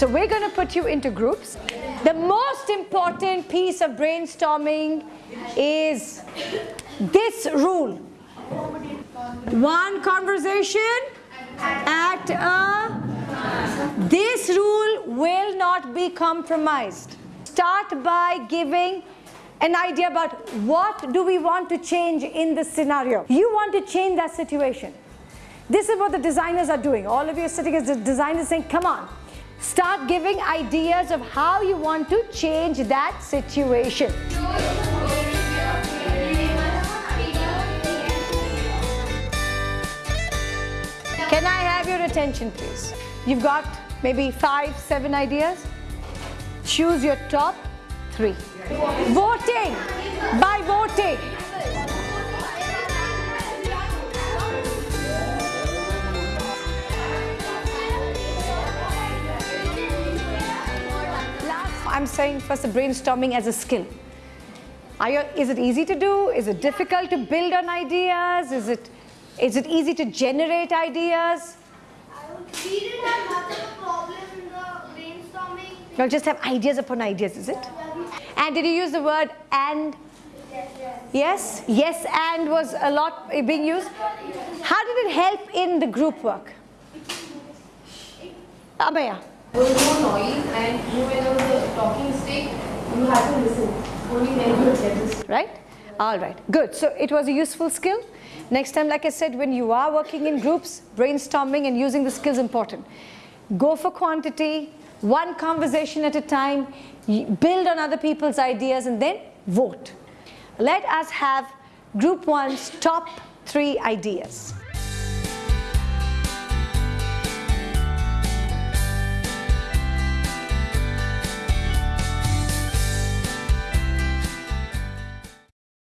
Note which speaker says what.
Speaker 1: So we're going to put you into groups. The most important piece of brainstorming is this rule. One conversation at a, this rule will not be compromised. Start by giving an idea about what do we want to change in this scenario. You want to change that situation. This is what the designers are doing. All of you are sitting as the designers saying, come on, start giving ideas of how you want to change that situation. Can I have your attention please? You've got maybe five, seven ideas. Choose your top three. Voting, I'm saying first the brainstorming as a skill. You, is it easy to do? Is it difficult to build on ideas? Is it, is it easy to generate ideas?
Speaker 2: We didn't have much of a problem in the brainstorming.
Speaker 1: You'll just have ideas upon ideas, is it? And did you use the word and? Yes? Yes and was a lot being used. How did it help in the group work? Abhaya.
Speaker 3: There was no noise and you when there a talking stick, you had to listen. Only then you get this.
Speaker 1: Right? All right. Good. So it was a useful skill. Next time, like I said, when you are working in groups, brainstorming and using the skills important. Go for quantity, one conversation at a time, build on other people's ideas and then vote. Let us have group one's top three ideas.